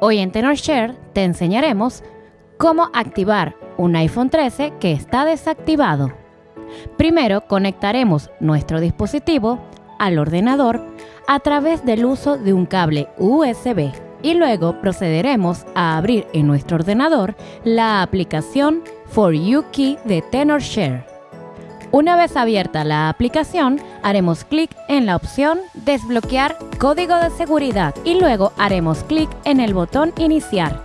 Hoy en TenorShare te enseñaremos cómo activar un iPhone 13 que está desactivado. Primero conectaremos nuestro dispositivo al ordenador a través del uso de un cable USB y luego procederemos a abrir en nuestro ordenador la aplicación For You Key de TenorShare. Una vez abierta la aplicación, haremos clic en la opción Desbloquear código de seguridad y luego haremos clic en el botón Iniciar.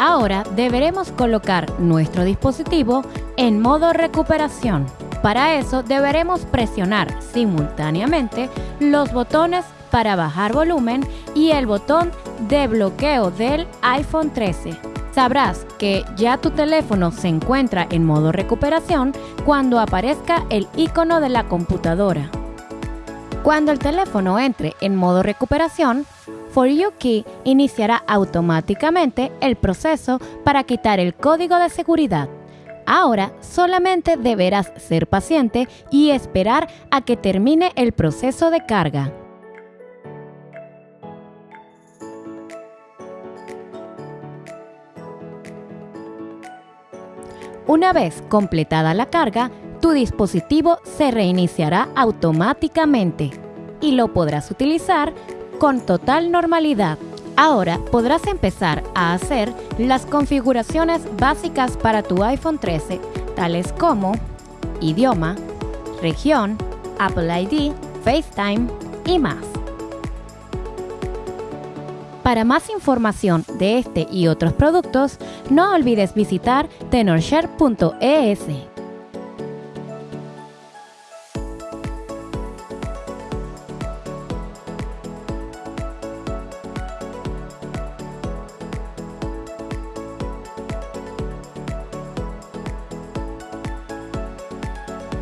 Ahora deberemos colocar nuestro dispositivo en modo recuperación. Para eso deberemos presionar simultáneamente los botones para bajar volumen y el botón de bloqueo del iPhone 13 sabrás que ya tu teléfono se encuentra en modo recuperación cuando aparezca el icono de la computadora. Cuando el teléfono entre en modo recuperación, For You Key iniciará automáticamente el proceso para quitar el código de seguridad. Ahora solamente deberás ser paciente y esperar a que termine el proceso de carga. Una vez completada la carga, tu dispositivo se reiniciará automáticamente y lo podrás utilizar con total normalidad. Ahora podrás empezar a hacer las configuraciones básicas para tu iPhone 13, tales como idioma, región, Apple ID, FaceTime y más. Para más información de este y otros productos, no olvides visitar tenorshare.es.